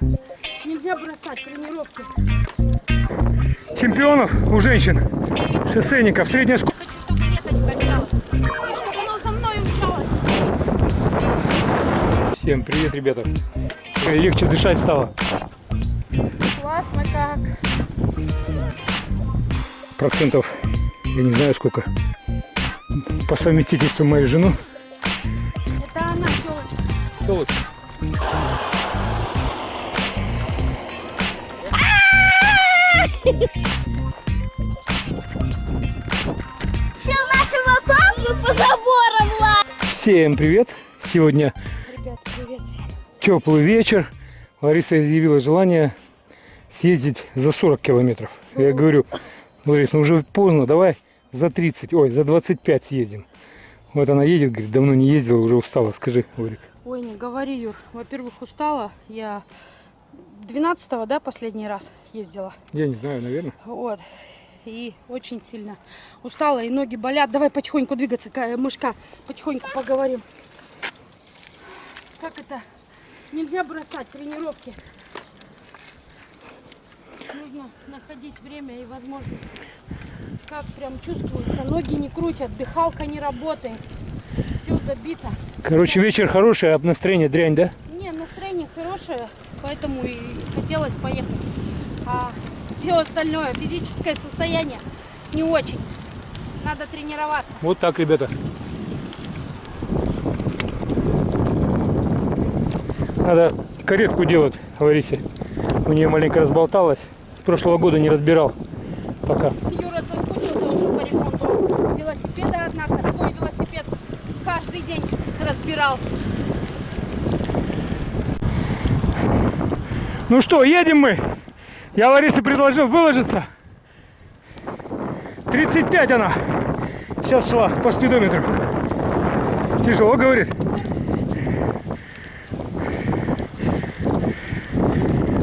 Нельзя бросать тренировки. Чемпионов у женщин, шоссейников, средняя скорость. Всем привет, ребята. Легче дышать стало. Классно как. Процентов, я не знаю сколько. По совместительству мою жену. Это она, телочка. Толочка. Всем привет. Сегодня Ребят, привет всем. теплый вечер. Лариса изъявила желание съездить за 40 километров. Я говорю, Ларис, ну уже поздно, давай за 30, ой, за 25 съездим. Вот она едет, говорит, давно не ездила, уже устала. Скажи, Ларик. Ой, не говори, Юр. Во-первых, устала. Я 12 да, последний раз ездила. Я не знаю, наверное. Вот. И очень сильно устала, и ноги болят. Давай потихоньку двигаться, Ка- мышка. Потихоньку поговорим. Как это? Нельзя бросать тренировки. Нужно находить время и возможности. Как прям чувствуется. Ноги не крутят, дыхалка не работает. Все забито. Короче, вечер хороший, а настроение дрянь, да? Не, настроение хорошее, поэтому и хотелось поехать. А все остальное, физическое состояние не очень. Надо тренироваться. Вот так, ребята. Надо каретку делать, Ларисе. У нее маленько разболталась. С прошлого года не разбирал пока. Юра соскучился уже по ремонту велосипеда, однако свой велосипед каждый день разбирал. Ну что, едем мы. Я Ларисе предложил выложиться. 35 она. Сейчас шла по спидометру. Тяжело, говорит.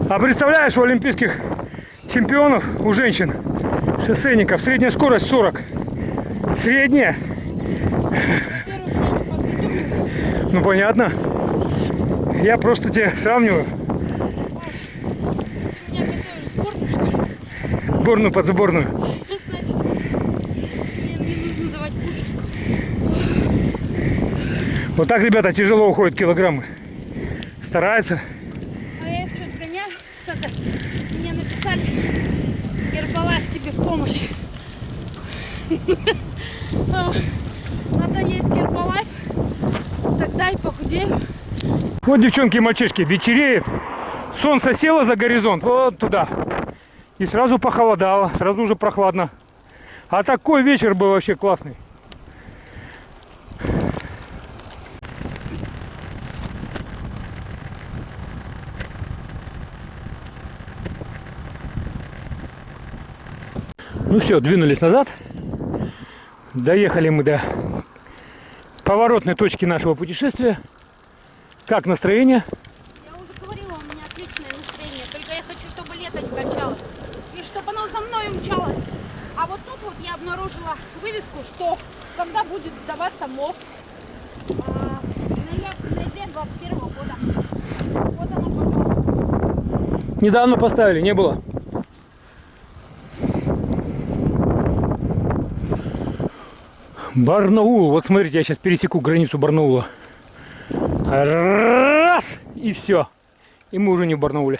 А представляешь, у олимпийских чемпионов, у женщин, шоссейников, средняя скорость 40. Средняя? Ну понятно. Я просто тебе сравниваю. Ты меня готовишь к спорту, что ли? Сборную под сборную. Значит, блин, мне нужно давать кушать. Вот так, ребята, тяжело уходят килограммы. Стараются. А я что, сгоняю? Это, мне написали, Гербалайф тебе в помощь. А, Надо есть Гербалайф, тогда и похудею. Вот, девчонки и мальчишки, вечереет. Солнце село за горизонт, вот туда. И сразу похолодало, сразу уже прохладно. А такой вечер был вообще классный. Ну все, двинулись назад. Доехали мы до поворотной точки нашего путешествия. Как настроение? Я уже говорила, у меня отличное настроение, только я хочу, чтобы лето не кончалось. И чтобы оно за мной умчалось. А вот тут вот я обнаружила вывеску, что когда будет сдаваться мост а, в ноя- в ноябре 21 года. Вот она, пожалуйста. Недавно поставили, не было. Барнаул. Вот смотрите, я сейчас пересеку границу Барнаула. Раз! И все. И мы уже не в Барнауле.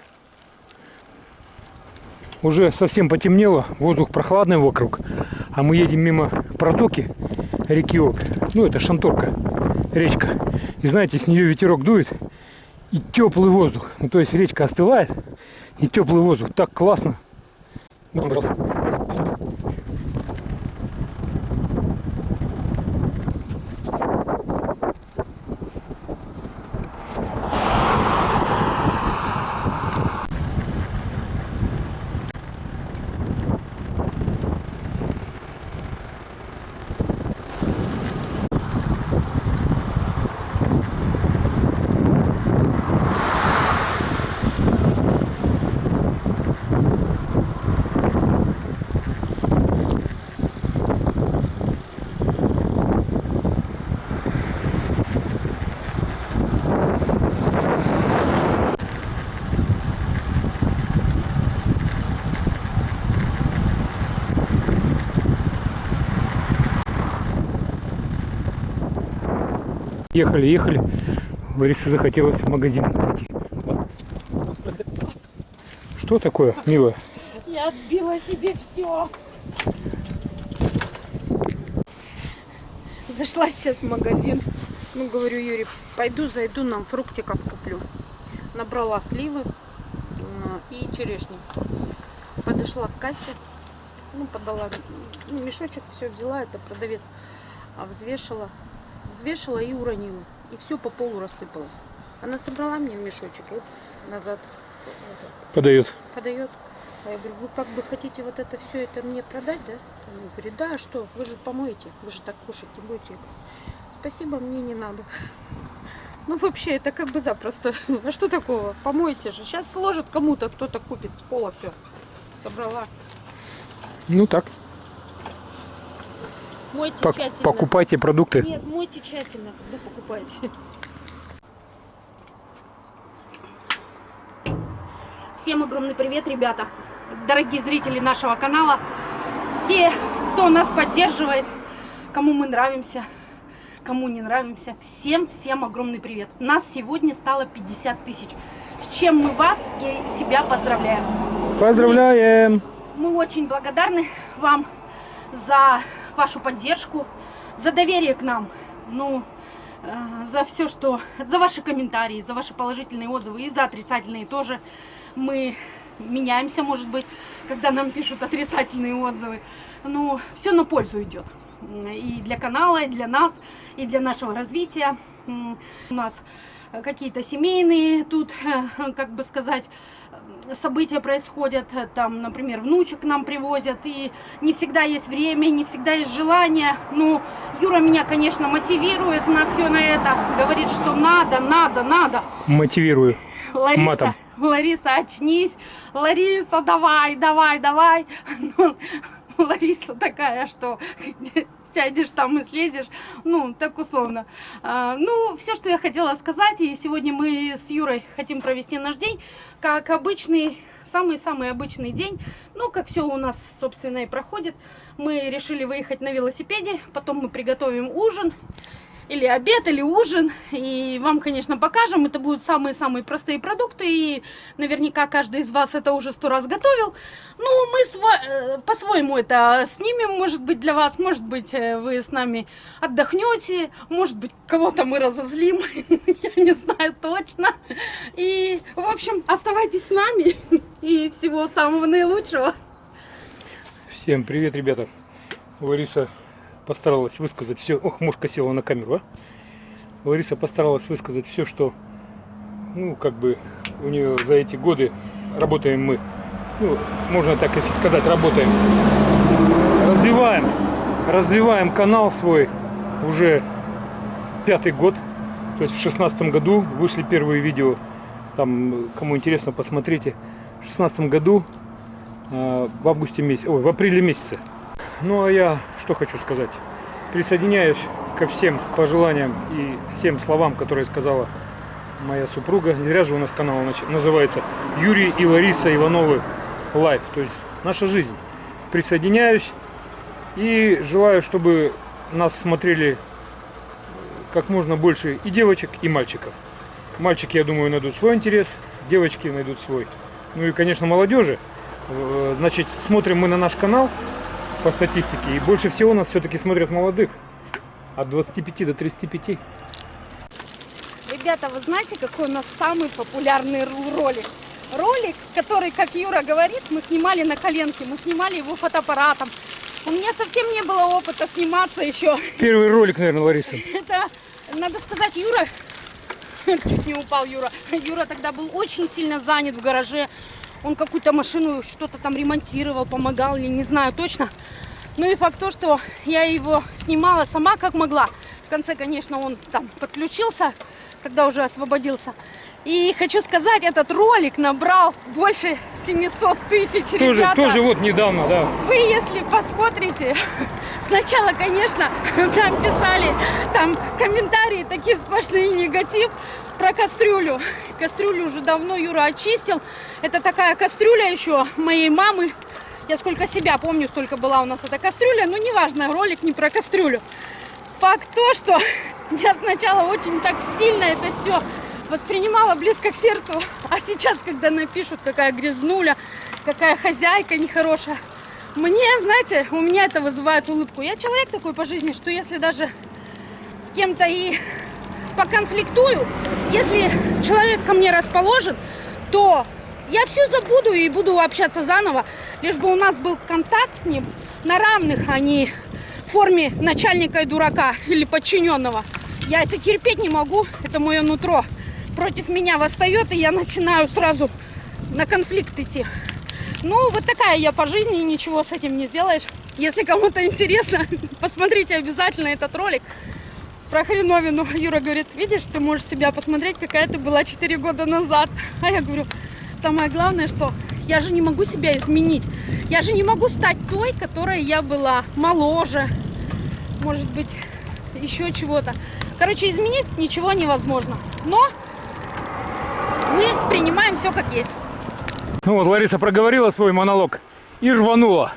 Уже совсем потемнело, воздух прохладный вокруг. А мы едем мимо протоки реки Обь. Ну, это Шанторка, речка. И знаете, с нее ветерок дует. И теплый воздух. Ну, то есть речка остывает. И теплый воздух. Так классно. Ну, пожалуйста. Ехали, ехали. Ларисе захотелось в магазин пойти. Что такое, милая? Я отбила себе все. Зашла сейчас в магазин. Ну, говорю, Юрий, пойду зайду, нам фруктиков куплю. Набрала сливы э, и черешни. Подошла к кассе, ну, подала ну, мешочек, все взяла, это продавец, а взвешала и уронила. И все по полу рассыпалось. Она собрала мне в мешочек и назад Подает. подает. А я говорю, вы как бы хотите вот это все это мне продать, да? Она говорит, да, а что, вы же помоете, вы же так кушать не будете. Я говорю, Спасибо, мне не надо. Ну вообще, это как бы запросто. А что такого? Помойте же. Сейчас сложит кому-то, кто-то купит с пола все. Собрала. Ну так, Мойте пок- тщательно. покупайте продукты. Нет, мойте тщательно, когда покупаете. Всем огромный привет, ребята, дорогие зрители нашего канала, все, кто нас поддерживает, кому мы нравимся, кому не нравимся, всем-всем огромный привет. Нас сегодня стало 50 тысяч, с чем мы вас и себя поздравляем. Поздравляем! Мы очень благодарны вам за вашу поддержку, за доверие к нам, ну, э, за все, что, за ваши комментарии, за ваши положительные отзывы и за отрицательные тоже. Мы меняемся, может быть, когда нам пишут отрицательные отзывы. Ну, все на пользу идет. И для канала, и для нас, и для нашего развития. У нас какие-то семейные тут, э, как бы сказать, события происходят, э, там, например, внучек нам привозят, и не всегда есть время, не всегда есть желание. Ну, Юра меня, конечно, мотивирует на все на это, говорит, что надо, надо, надо. Мотивирую. Лариса, Матом. Лариса, очнись, Лариса, давай, давай, давай. Лариса такая, что сядешь там и слезешь, ну, так условно. А, ну, все, что я хотела сказать, и сегодня мы с Юрой хотим провести наш день, как обычный, самый-самый обычный день, ну, как все у нас, собственно, и проходит. Мы решили выехать на велосипеде, потом мы приготовим ужин, или обед, или ужин. И вам, конечно, покажем. Это будут самые-самые простые продукты. И наверняка каждый из вас это уже сто раз готовил. Ну, мы э, по-своему это снимем, может быть, для вас. Может быть, э, вы с нами отдохнете. Может быть, кого-то мы разозлим. Я не знаю точно. И, в общем, оставайтесь с нами. И всего самого наилучшего. Всем привет, ребята. Лариса постаралась высказать все. Ох, мушка села на камеру, а? Лариса постаралась высказать все, что, ну, как бы у нее за эти годы работаем мы. Ну, можно так, если сказать, работаем. Развиваем, развиваем канал свой уже пятый год. То есть в шестнадцатом году вышли первые видео. Там, кому интересно, посмотрите. В шестнадцатом году э, в августе месяце, ой, в апреле месяце. Ну а я что хочу сказать. Присоединяюсь ко всем пожеланиям и всем словам, которые сказала моя супруга. Не зря же у нас канал называется Юрий и Лариса Ивановы Life. То есть наша жизнь. Присоединяюсь и желаю, чтобы нас смотрели как можно больше и девочек, и мальчиков. Мальчики, я думаю, найдут свой интерес, девочки найдут свой. Ну и, конечно, молодежи. Э, Значит, смотрим мы на наш канал по статистике, и больше всего нас все-таки смотрят молодых. От 25 до 35. Ребята, вы знаете, какой у нас самый популярный ролик? Ролик, который, как Юра говорит, мы снимали на коленке, мы снимали его фотоаппаратом. У меня совсем не было опыта сниматься еще. Первый ролик, наверное, Лариса. Это, надо сказать, Юра, чуть не упал Юра. Юра тогда был очень сильно занят в гараже. Он какую-то машину, что-то там ремонтировал, помогал или не знаю точно. Ну и факт то, что я его снимала сама как могла. В конце, конечно, он там подключился, когда уже освободился. И хочу сказать, этот ролик набрал больше 700 тысяч, Тоже, ребята. тоже вот недавно, да. Вы, если посмотрите, сначала, конечно, нам писали там комментарии, такие сплошные негатив про кастрюлю. Кастрюлю уже давно Юра очистил. Это такая кастрюля еще моей мамы. Я сколько себя помню, столько была у нас эта кастрюля. Ну, неважно, ролик не про кастрюлю. Факт то, что Я сначала очень так сильно это все воспринимала близко к сердцу, а сейчас, когда напишут, какая грязнуля, какая хозяйка нехорошая, мне, знаете, у меня это вызывает улыбку. Я человек такой по жизни, что если даже с кем-то и поконфликтую, если человек ко мне расположен, то я все забуду и буду общаться заново, лишь бы у нас был контакт с ним на равных, а не в форме начальника и дурака или подчиненного. Я это терпеть не могу, это мое нутро против меня восстает, и я начинаю сразу на конфликт идти. Ну, вот такая я по жизни, ничего с этим не сделаешь. Если кому-то интересно, посмотрите обязательно этот ролик про хреновину. Юра говорит, видишь, ты можешь себя посмотреть, какая ты была 4 года назад. А я говорю, самое главное, что я же не могу себя изменить. Я же не могу стать той, которой я была, моложе, может быть, еще чего-то. Короче, изменить ничего невозможно. Но мы принимаем все как есть. Ну вот, Лариса проговорила свой монолог и рванула.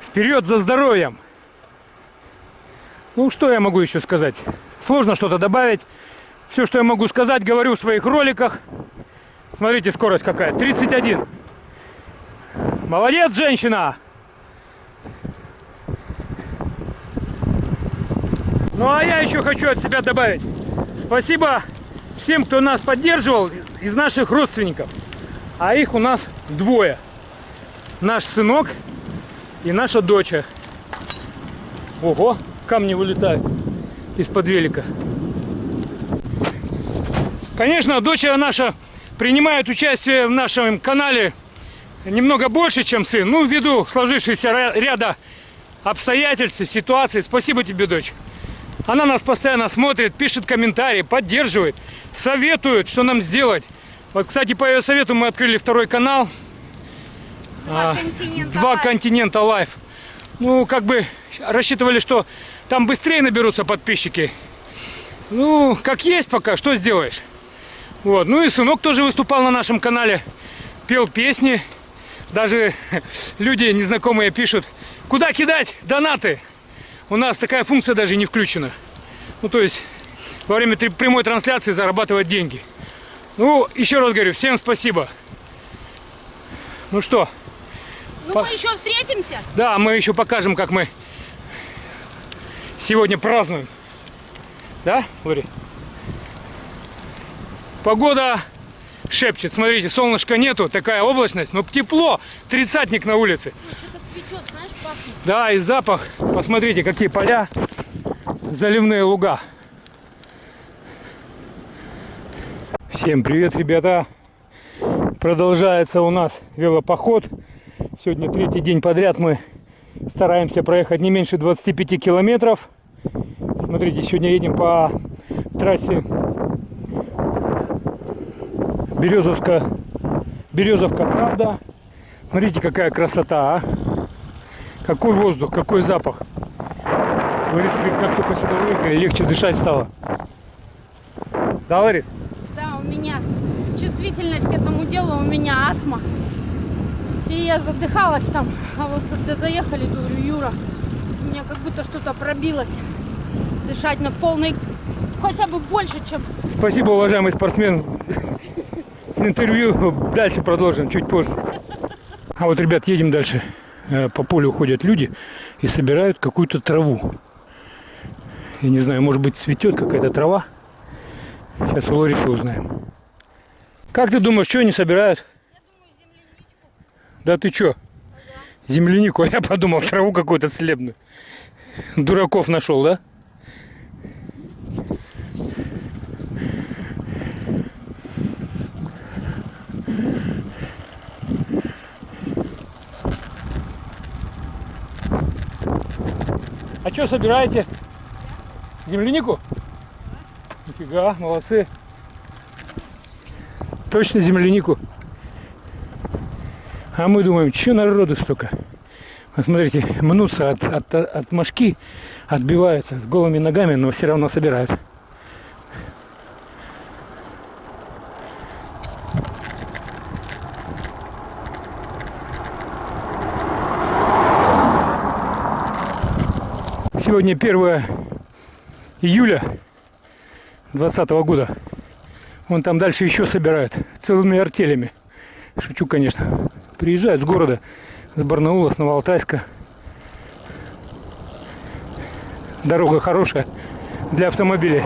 Вперед за здоровьем! Ну, что я могу еще сказать? Сложно что-то добавить. Все, что я могу сказать, говорю в своих роликах. Смотрите, скорость какая. 31. Молодец, женщина! Ну, а я еще хочу от себя добавить. Спасибо всем, кто нас поддерживал из наших родственников. А их у нас двое. Наш сынок и наша доча. Ого, камни вылетают из-под велика. Конечно, доча наша принимает участие в нашем канале немного больше, чем сын. Ну, ввиду сложившегося ряда обстоятельств, ситуаций. Спасибо тебе, дочь. Она нас постоянно смотрит, пишет комментарии, поддерживает, советует, что нам сделать. Вот, кстати, по ее совету мы открыли второй канал. Два А, континента. Два live. континента live. Ну, как бы рассчитывали, что там быстрее наберутся подписчики. Ну, как есть пока, что сделаешь. Вот. Ну и сынок тоже выступал на нашем канале, пел песни. Даже люди незнакомые пишут, куда кидать донаты. У нас такая функция даже не включена. Ну, то есть, во время прямой трансляции зарабатывать деньги. Ну, еще раз говорю, всем спасибо. Ну что, Ну, мы еще встретимся. да, мы еще покажем, как мы сегодня празднуем. Да, Лори? Погода шепчет. Смотрите, солнышка нету, такая облачность, но тепло. Тридцатник на улице. Ой, Что-то цветет, знаешь, пахнет. Да, и запах. Посмотрите, какие поля, заливные луга. Всем привет, ребята. Продолжается у нас велопоход. Сегодня третий день подряд мы стараемся проехать не меньше 25 километров. Смотрите, сегодня едем по трассе Березовска, Березовка, правда. Смотрите, какая красота, а. Какой воздух, какой запах. Говорит, как только сюда выехали, легче дышать стало. Да, Ларис? Да, у меня чувствительность к этому делу, у меня астма. И я задыхалась там. А вот когда заехали, говорю, Юра, у меня как будто что-то пробилось. Дышать на полной, хотя бы больше, чем... Спасибо, уважаемый спортсмен. Интервью дальше продолжим, чуть позже. А вот, ребят, едем дальше. Э, По полю ходят люди и собирают какую-то траву. Я не знаю, может быть, цветет какая-то трава. Сейчас у Ларисы узнаем. Как ты думаешь, что они собирают? Да ты чё? Землянику, а я подумал, траву какую-то целебную. Дураков нашел, да? А что собираете? Землянику? Нифига, молодцы. Точно землянику. А мы думаем, что народу столько? Вот смотрите, мнутся от, от, от мошки, отбиваются с голыми ногами, но все равно собирают. Сегодня 1 июля 20 года. Вон там дальше еще собирают целыми артелями. Шучу, конечно. Приезжают с города, с Барнаула, с Новоалтайска. Дорога хорошая для автомобилей.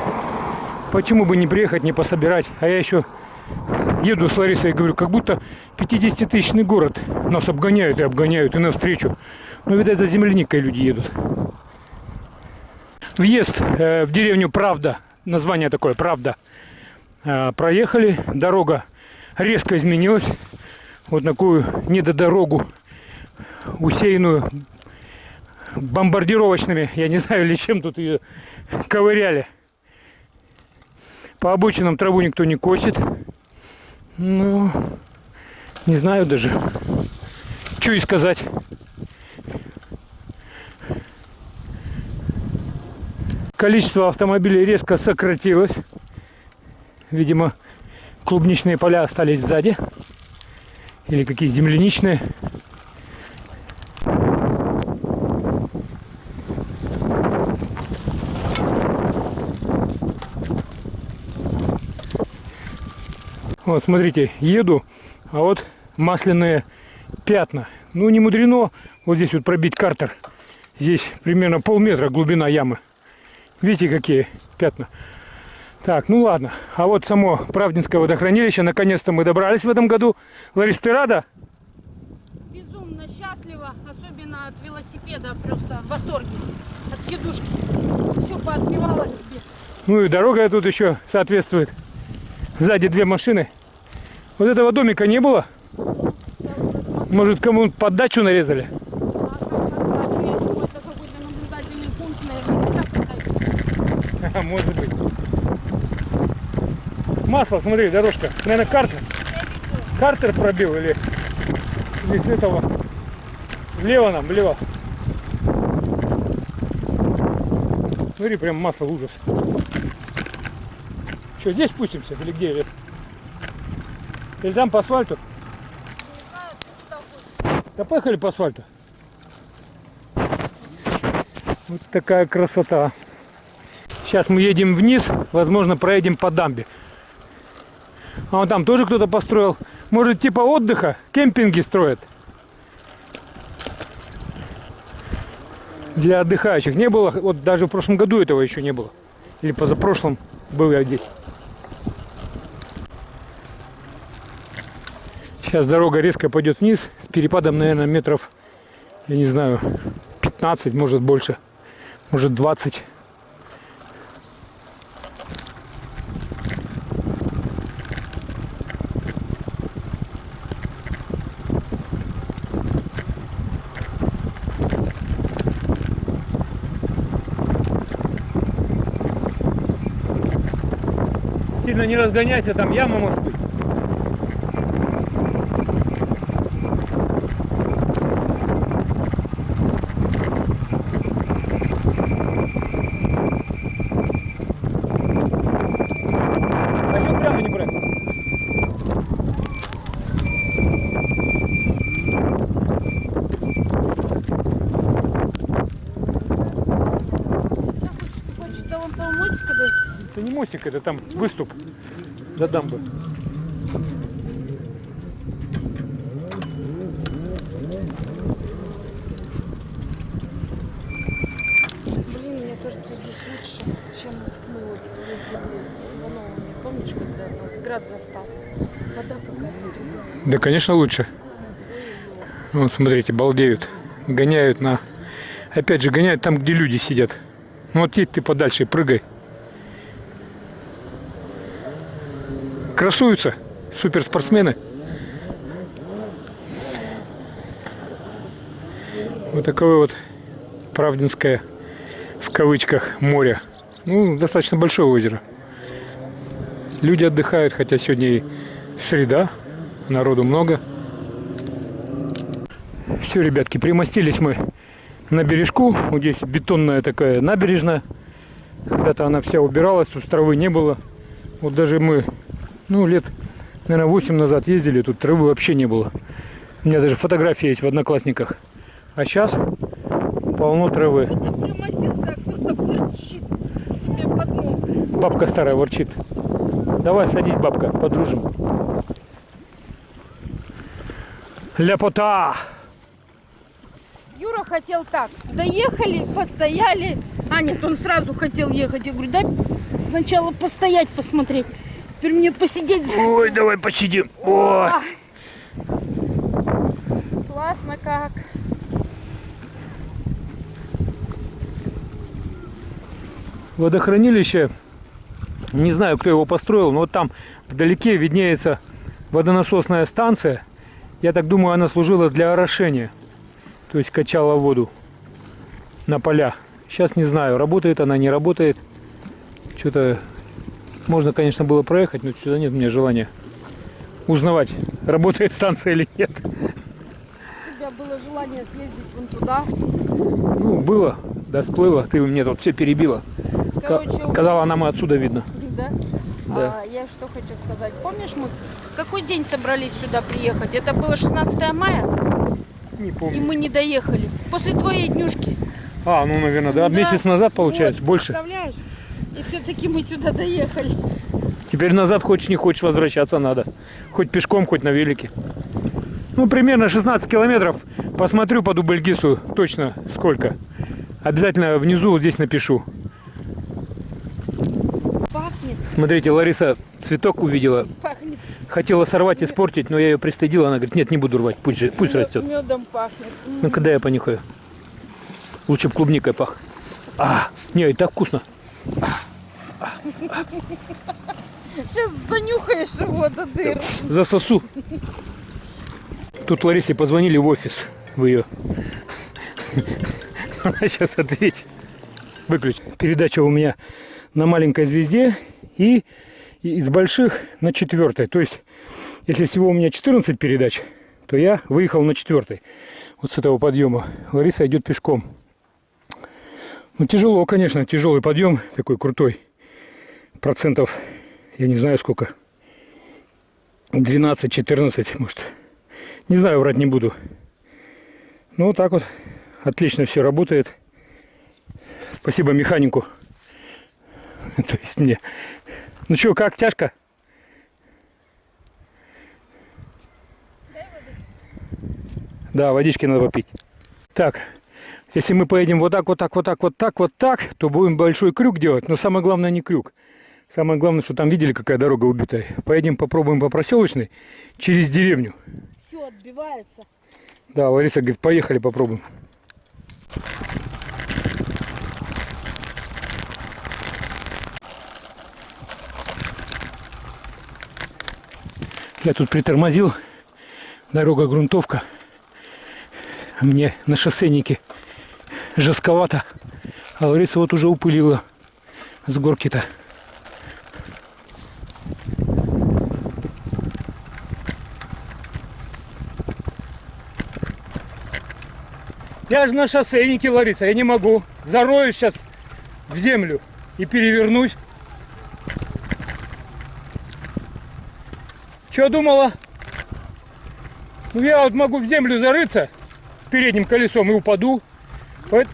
Почему бы не приехать, не пособирать? А я еще еду с Ларисой и говорю, как будто 50-тысячный город. Нас обгоняют и обгоняют, и навстречу. Ну, видать, за земляникой люди едут. Въезд э, в деревню Правда, название такое Правда, Э, проехали. Дорога резко изменилась. Вот такую недодорогу, усеянную бомбардировочными, я не знаю, или чем тут ее ковыряли. По обочинам траву никто не косит. Ну, не знаю даже, что и сказать. Количество автомобилей резко сократилось. Видимо, клубничные поля остались сзади. Или какие земляничные. Вот, смотрите, еду, а вот масляные пятна. Ну, не мудрено вот здесь вот пробить картер. Здесь примерно полметра глубина ямы. Видите, какие пятна? Так, ну ладно. А вот само Правдинское водохранилище. Наконец-то мы добрались в этом году. Ларис, ты рада? Безумно счастлива, особенно от велосипеда, просто в восторге. От сидушки. Все поотбивала себе. Ну и дорога тут еще соответствует. Сзади две машины. Вот этого домика не было? Может, кому поддачу нарезали? А как отдачу? Я думаю, это какой-то наблюдательный пункт, наверное. Так, так. Может быть. Масло, смотри, дорожка. Наверное, картер. Картер пробил или, или этого. Влево нам, влево. Смотри, прям масло ужас. Что, здесь спустимся или где? Или, или там по асфальту? Да поехали по асфальту. Вот такая красота. Сейчас мы едем вниз, возможно, проедем по дамбе. А вон там тоже кто-то построил. Может, типа отдыха, кемпинги строят. Для отдыхающих. Не было, вот даже в прошлом году этого еще не было. Или позапрошлом был я здесь. Сейчас дорога резко пойдет вниз с перепадом, наверное, метров, я не знаю, 15, может больше, может 20. Сильно не разгоняйся, там яма может быть. А что прямо не брать? Ты хочешь до вон того мостика дойти? Это не мостик, это там выступ до дамбы. Блин, мне кажется, здесь лучше, чем мы вот ездили с Ивановыми. Помнишь, когда нас град застал? Вода какая-то другая. Да, конечно, лучше. Вот, смотрите, балдеют. Гоняют на... Опять же, гоняют там, где люди сидят. Ну, вот едь ты подальше и прыгай. Красуются суперспортсмены. Вот такое вот Правдинское, в кавычках, море. Ну, достаточно большое озеро. Люди отдыхают, хотя сегодня и среда, народу много. Все, ребятки, примостились мы на бережку. Вот здесь бетонная такая набережная. Когда-то она вся убиралась, тут травы не было. Вот даже мы, ну, лет, наверное, 8 назад ездили, тут травы вообще не было. У меня даже фотографии есть в Одноклассниках. А сейчас полно травы. А. Бабка старая ворчит. Давай садись, бабка, подружим. Ляпота! Юра хотел так. Доехали, постояли. А, нет, он сразу хотел ехать. Я говорю, дай сначала постоять, посмотреть. Теперь мне посидеть Ой, давай посидим. А. Классно как. Водохранилище, не знаю, кто его построил, но вот там вдалеке виднеется водонасосная станция. Я так думаю, она служила для орошения. То есть качала воду на поля. Сейчас не знаю, работает она, не работает. Что-то можно, конечно, было проехать, но что-то нет у меня желания узнавать, работает станция или нет. У тебя было желание съездить вон туда. Ну, было, да сплыло, ты мне тут все перебила. Короче, Казала, нам и отсюда видно. Да? Да. А, я что хочу сказать. Помнишь, мы какой день собрались сюда приехать? Это было 16 мая, Не и помню. мы не доехали. После твоей днюшки. А, ну, наверное, да, Да. месяц назад получается, Вот, больше. Представляешь? И все-таки мы сюда доехали. Теперь назад хочешь не хочешь возвращаться надо. Хоть пешком, хоть на велике. Ну, примерно 16 километров. Посмотрю по Дубльгису точно сколько. Обязательно внизу вот здесь напишу. Пахнет, Смотрите, Лариса цветок увидела. пахнет. Хотела сорвать, испортить, но я ее пристыдила. Она говорит, нет, не буду рвать, пусть, же, пусть растет. Медом пахнет. Ну, когда я понюхаю. Лучше бы клубникой пах. А, не, и так вкусно. Сейчас занюхаешь его до дыр. Засосу. Тут Ларисе позвонили в офис. В ее. Она сейчас ответит. Выключи. Передача у меня на маленькой звезде и из больших на четвертой. То есть, если всего у меня 14 передач, то я выехал на четвертой. Вот с этого подъема. Лариса идет пешком. Ну, тяжело, конечно, тяжелый подъем, такой крутой. Процентов, я не знаю сколько. 12-14, может. Не знаю, врать не буду. Ну, вот так вот. Отлично все работает. Спасибо механику. То есть мне. Ну что, как, тяжко? Да, водички надо попить. Так, если мы поедем вот так, вот так, вот так, вот так, вот так, то будем большой крюк делать. Но самое главное не крюк. Самое главное, что там видели, какая дорога убитая. Поедем попробуем по проселочной через деревню. Все отбивается. Да, Лариса говорит, поехали попробуем. Я тут притормозил. Дорога грунтовка. А Мне на шоссейнике жестковато. А Лариса вот уже упылила с горки-то. Я же на шоссейнике, Лариса, я не могу. Зарою сейчас в землю и перевернусь. Что думала? Ну я вот могу в землю зарыться передним колесом и упаду. Поэт-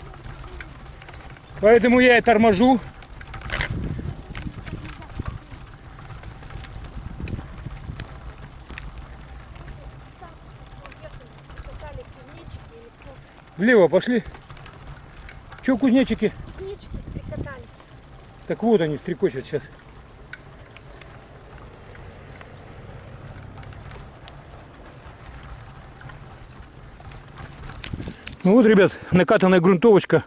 Поэтому я и торможу. Влево пошли. Че кузнечики? Книжки стрекотали. Так вот они стрекочут сейчас. Ну вот, ребят, накатанная грунтовочка.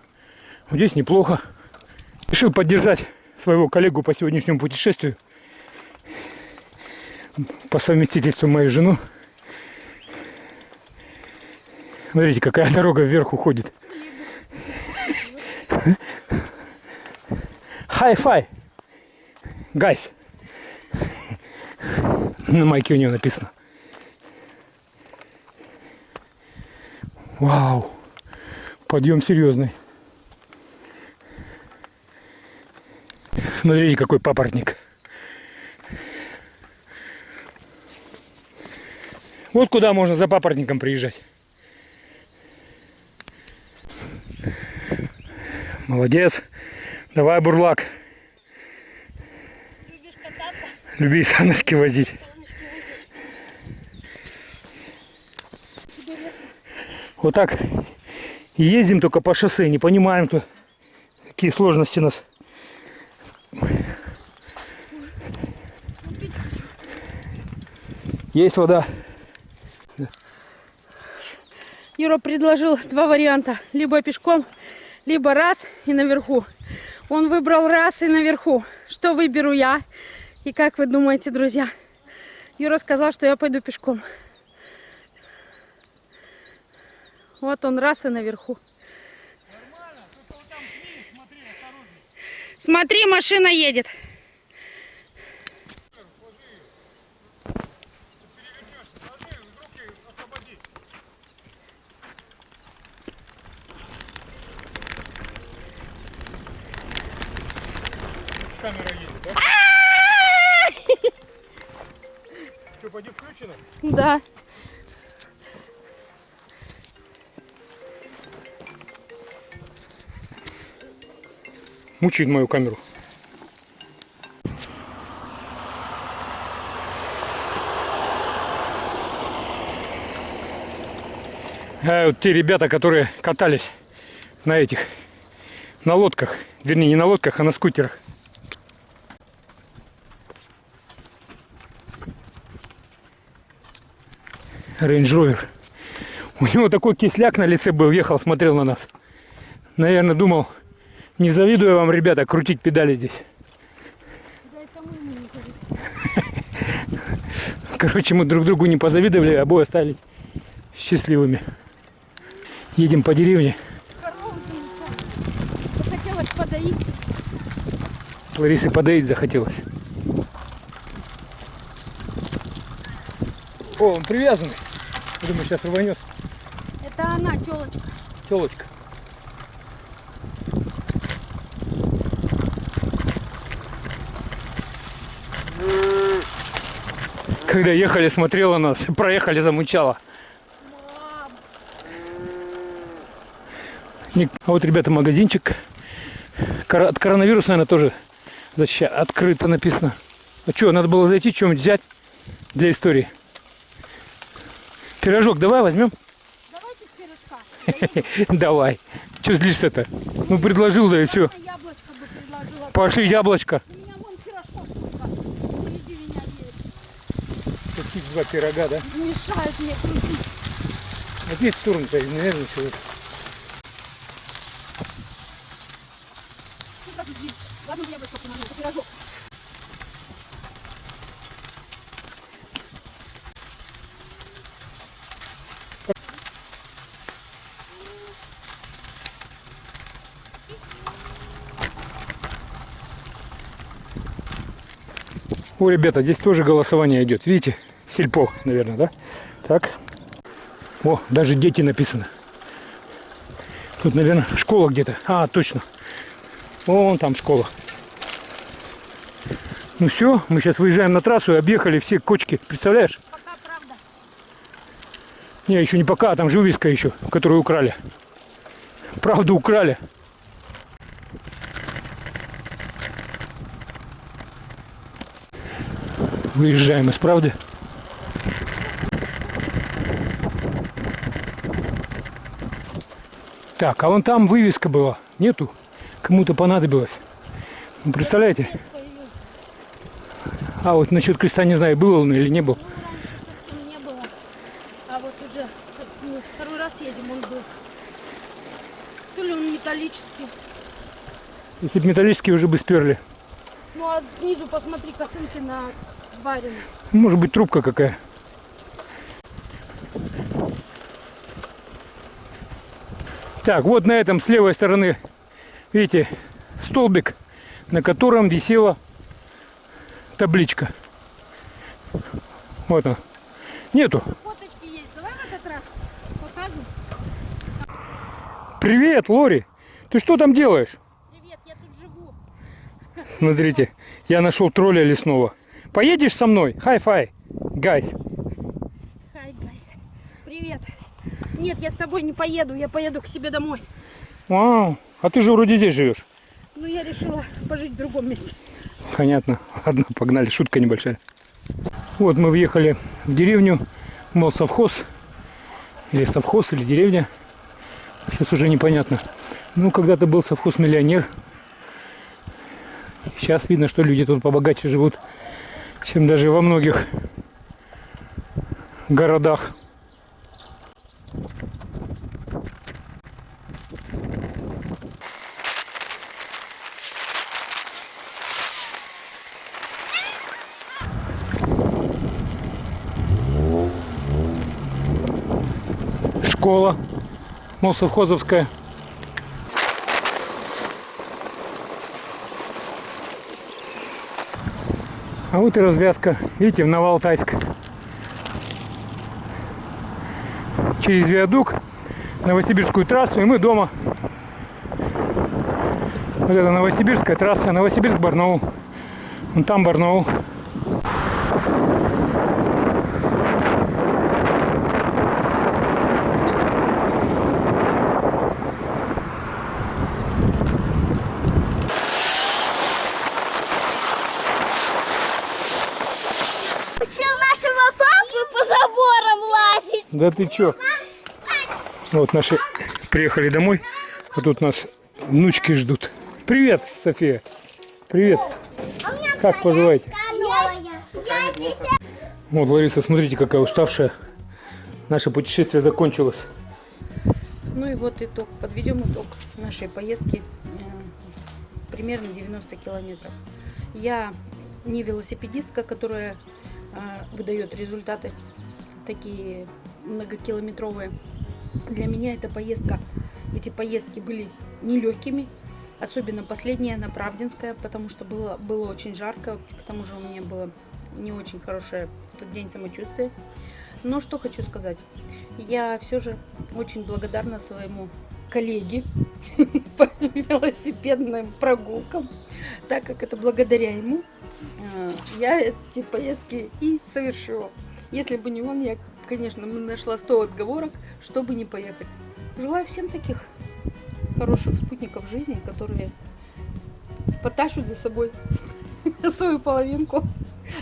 Здесь неплохо. Решил поддержать своего коллегу по сегодняшнему путешествию. По совместительству мою жену. Смотрите, какая дорога вверх уходит. Hi-fi. Guys. На майке у него написано. Вау. Подъем серьезный. Смотрите, какой папоротник. Вот куда можно за папоротником приезжать. Молодец. Давай, бурлак. Люби саночки возить. Вот так ездим только по шоссе, не понимаем тут, какие сложности нас. Есть вода. Юра предложил два варианта. Либо пешком, либо раз и наверху. Он выбрал раз и наверху. Что выберу я? И как вы думаете, друзья? Юра сказал, что я пойду пешком. Вот он раз и наверху. Смотри, машина едет. Камера едет, да? Что, поди включено? Да. Мучает мою камеру. А вот те ребята, которые катались на этих, на лодках, вернее не на лодках, а на скутерах. Рейндж Ровер. У него такой кисляк на лице был, ехал, смотрел на нас. Наверное, думал, не завидую вам, ребята, крутить педали здесь. Короче, мы друг другу не позавидовали, а обои остались счастливыми. Едем по деревне. Захотелось подоить. Ларисе подоить захотелось. О, он привязанный. Думаю, сейчас рванет. Это она, телочка. Телочка. Когда ехали, смотрела нас, проехали, замучала. А вот, ребята, магазинчик. От коронавируса, наверное, тоже защища- открыто написано. А что, надо было зайти, что-нибудь взять для истории. Пирожок давай возьмем. Давайте с пирожка. Давай. Что злишься-то? Ну, предложил, да и все. Пошли яблочко. Таких два пирога, да? Мешают мне крутить. Здесь в сторону-то, наверное, человек. О, ребята, здесь тоже голосование идет. Видите? Сельпо, наверное, да? Так. О, даже дети написано. Тут, наверное, школа где-то. А, точно. Вон там школа. Ну все, мы сейчас выезжаем на трассу и объехали все кочки. Представляешь? Пока правда. Не, еще не пока, а там же вывеска еще, которую украли. Правда украли. Выезжаем из правды. Так, а вон там вывеска была. Нету. Кому-то понадобилось. Ну, представляете? А вот насчет креста не знаю, был он или не был. Не было. А вот уже ну, второй раз едем, он был. То ли он металлический. Если бы металлические уже бы сперли. Ну а снизу посмотри косынки на барину. Может быть трубка какая. Так, вот на этом с левой стороны, видите, столбик, на котором висела табличка. Вот он. Нету. Фоточки есть. Давай в этот раз покажем. Привет, Лори. Ты что там делаешь? Привет, я тут живу. Смотрите, я нашел тролля лесного. Поедешь со мной? High five, guys. Hi, guys. Привет. Нет, я с тобой не поеду, я поеду к себе домой. Вау, а ты же вроде здесь живешь. Ну, я решила пожить в другом месте. Понятно. Ладно, погнали. Шутка небольшая. Вот мы въехали в деревню, мол, совхоз. Или совхоз, или деревня. Сейчас уже непонятно. Ну, когда-то был совхоз-миллионер. Сейчас видно, что люди тут побогаче живут, чем даже во многих городах. Школа, мол, А вот и развязка. Видите, в Новоалтайск. Через виадук, Новосибирскую трассу, и мы дома. Вот это Новосибирская трасса, Новосибирск-Барнаул. Вон там Барнаул. Да ты чё? Вот наши приехали домой. Вот тут нас внучки ждут. Привет, София. Привет. А Как поживаете? Вот, Лариса, смотрите, какая уставшая. Наше путешествие закончилось. Ну и вот итог. Подведем итог нашей поездки. э, Примерно 90 километров. Я не велосипедистка, которая э, выдает результаты такие многокилометровые. Для меня эта поездка, эти поездки были нелегкими. Особенно последняя на Правдинская, потому что было, было очень жарко. К тому же у меня было не очень хорошее в тот день самочувствие. Но что хочу сказать. Я все же очень благодарна своему коллеге по велосипедным прогулкам, так как это благодаря ему э, я эти поездки и совершила. Если бы не он, я, конечно, нашла 100 отговорок, чтобы не поехать. Желаю всем таких хороших спутников жизни, которые потащут за собой свою половинку,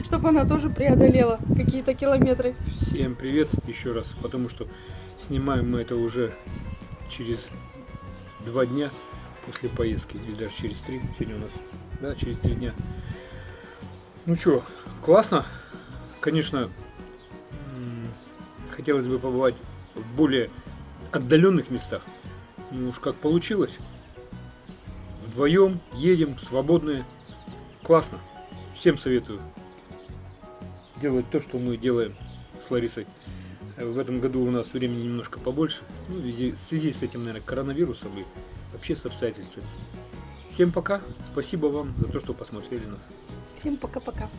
чтобы она тоже преодолела какие-то километры. Всем привет еще раз, потому что снимаем мы это уже через два дня после поездки, или даже через три, сегодня у нас, да, через три дня. Ну что, классно, конечно, хотелось бы побывать в более отдаленных местах, ну уж как получилось, вдвоем едем, свободные, классно, всем советую делать то, что мы делаем с Ларисой. В этом году у нас времени немножко побольше. Ну, в связи с этим, наверное, коронавирусом и вообще с обстоятельствами. Всем пока. Спасибо вам за то, что посмотрели нас. Всем пока-пока.